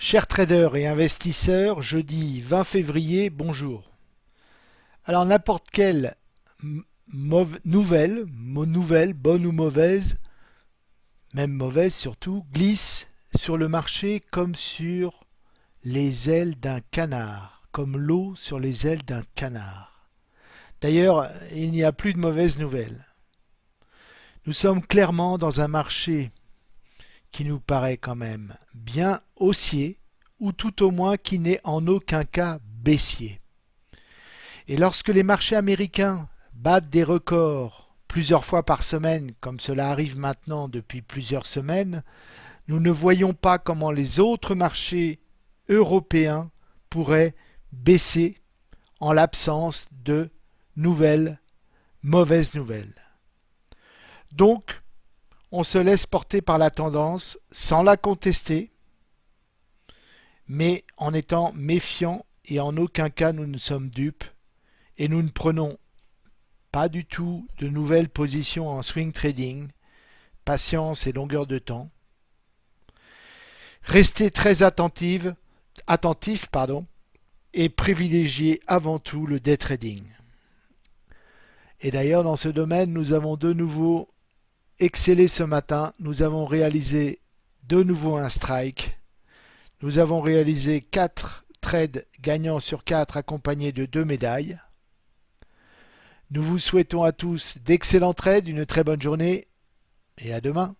Chers traders et investisseurs, jeudi 20 février, bonjour. Alors n'importe quelle nouvelle, nouvelle, bonne ou mauvaise, même mauvaise surtout, glisse sur le marché comme sur les ailes d'un canard, comme l'eau sur les ailes d'un canard. D'ailleurs, il n'y a plus de mauvaises nouvelles. Nous sommes clairement dans un marché qui nous paraît quand même bien haussier, ou tout au moins qui n'est en aucun cas baissier. Et lorsque les marchés américains battent des records plusieurs fois par semaine, comme cela arrive maintenant depuis plusieurs semaines, nous ne voyons pas comment les autres marchés européens pourraient baisser en l'absence de nouvelles mauvaises nouvelles. Donc, on se laisse porter par la tendance sans la contester, mais en étant méfiant et en aucun cas nous ne sommes dupes et nous ne prenons pas du tout de nouvelles positions en swing trading, patience et longueur de temps. Restez très attentive, attentif et privilégiez avant tout le day trading. Et d'ailleurs dans ce domaine nous avons de nouveau excellé ce matin. Nous avons réalisé de nouveau un strike. Nous avons réalisé 4 trades gagnants sur 4 accompagnés de 2 médailles. Nous vous souhaitons à tous d'excellents trades, une très bonne journée et à demain.